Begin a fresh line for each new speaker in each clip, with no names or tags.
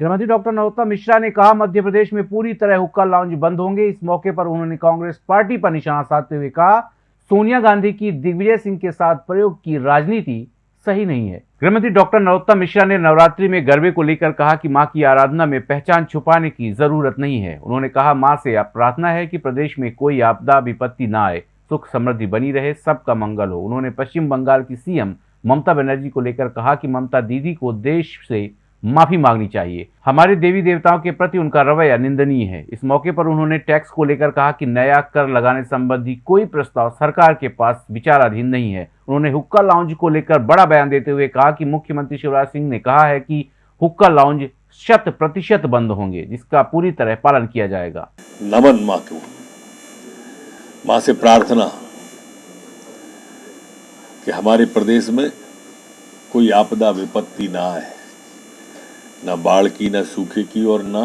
गृहमंत्री डॉक्टर नरोत्तम मिश्रा ने कहा, मध्य प्रदेश में पूरी तरह हुक्का लाउंज बंद होंगे। इस मौके पर उन्होंने कांग्रेस पार्टी पर निशाना साधते हुए कहा, सोनिया गांधी की दिग्विजय सिंह के साथ प्रयोग की राजनीति सही नहीं है। गृहमंत्री डॉक्टर नरोत्तम मिश्रा ने नवरात्रि में गरबे को लेकर कहा कि माँ की आराधना में पहचान छुपाने की ज़रूरत नहीं है। उन्होंने कहा, माँ से प्रार्थना है कि प्रदेश में कोई आपदा विपत्ति न आए, सुख समृद्धि बनी रहे, सबका मंगल हो। उन्होंने पश्चिम बंगाल की सीएम ममता बनर्जी को लेकर कहा कि ममता दीदी को देश से माफ़ी मांगनी चाहिए। हमारे देवी देवताओं के प्रति उनका रवैया निंदनीय है। इस मौके पर उन्होंने टैक्स को लेकर कहा कि नया कर लगाने संबंधी कोई प्रस्ताव सरकार के पास विचाराधीन नहीं है। उन्होंने हुक्का लाउंज को लेकर बड़ा बयान देते हुए कहा कि मुख्यमंत्री शिवराज सिंह ने कहा है कि हुक्का लाउंज शत प्रतिशत बंद होंगे, जिसका पूरी तरह पालन किया जाएगा।
नमन माँ को। माँ से प्रार्थना कि हमारे प्रदेश में कोई आपदा विपत्ति ना आए। ना बाढ़ की, ना सूखे की और ना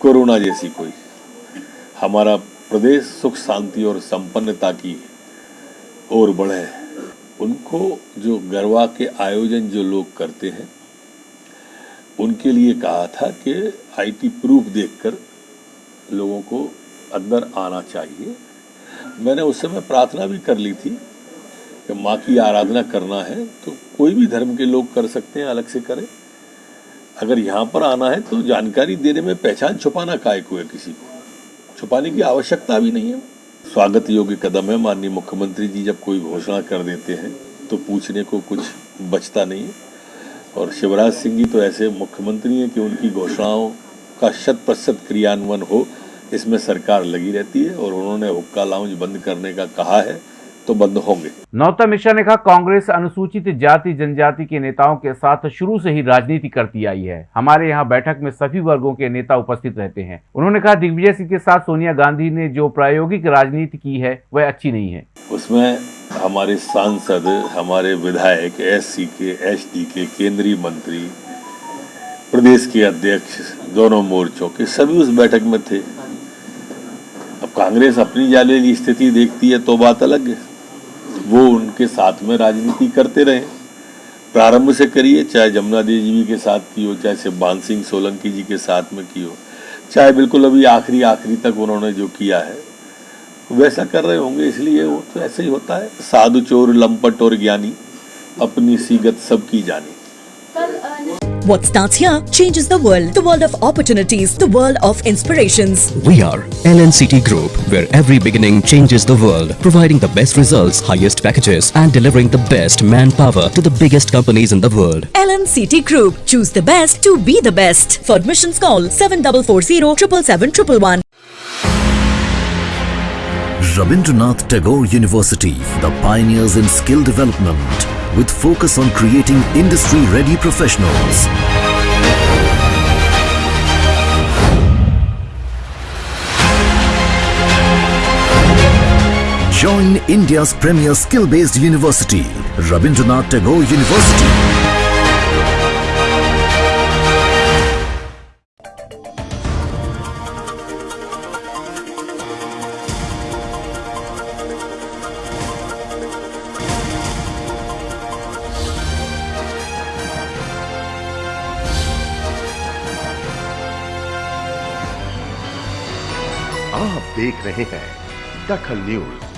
कोरोना जैसी कोई। हमारा प्रदेश सुख, शांति और संपन्नता की ओर बढ़े। उनको जो गरबा के आयोजन जो लोग करते हैं, उनके लिए कहा था कि आईटी प्रूफ देखकर लोगों को अंदर आना चाहिए। मैंने उस समय प्रार्थना भी कर ली थी कि माँ की आराधना करना है तो कोई भी धर्म के लोग कर सकते हैं, अलग से करें। अगर यहाँ पर आना है तो जानकारी देने में पहचान छुपाना काय को है किसी को। छुपाने की आवश्यकता भी नहीं है। स्वागत योग्य कदम है। माननीय मुख्यमंत्री जी जब कोई घोषणा कर देते हैं तो पूछने को कुछ बचता नहीं है। और शिवराज सिंह जी तो ऐसे मुख्यमंत्री हैं कि उनकी घोषणाओं का शत प्रतिशत क्रियान्वयन हो, इसमें सरकार लगी रहती है और उन्होंने हुक्का लाउंज बंद करने का कहा है। तो बंद होंगे।
नौता मिश्रा ने कहा कांग्रेस अनुसूचित जाति जनजाति के नेताओं के साथ शुरू से ही राजनीति करती आई है। हमारे यहाँ बैठक में सभी वर्गों के नेता उपस्थित रहते हैं। उन्होंने कहा दिग्विजय सिंह के साथ सोनिया गांधी ने जो प्रायोगिक राजनीति की है वह अच्छी नहीं है।
उसमें हमारे सांसद हमारे विधायक एस सी के एच के केंद्रीय मंत्री प्रदेश के अध्यक्ष दोनों मोर्चों के सभी उस बैठक में थे। अब कांग्रेस अपनी जाले की स्थिति देखती है तो बात अलग है। वो उनके साथ में राजनीति करते रहे। प्रारंभ से करिए, चाहे जमुना देवी जी के साथ की हो, चाहे शिवबान सिंह सोलंकी जी के साथ में की हो। चाहे बिल्कुल अभी आखिरी आखिरी तक उन्होंने जो किया है, वैसा कर रहे होंगे, इसलिए वो तो ऐसे ही होता है। साधु चोर, लंपट और ज्ञानी, अपनी सीगत सब की जानी।
What starts here changes the world. The world of opportunities. The world of inspirations.
We are LNCT Group, where every beginning changes the world, providing the best results, highest packages, and delivering the best manpower to the biggest companies in the world.
LNCT Group. Choose the best to be the best. For admissions, call 7440 777
Rabindranath Tagore University, the pioneers in skill development, with focus on creating industry-ready professionals. Join India's premier skill-based university, Rabindranath Tagore University.
आप देख रहे हैं दखल news.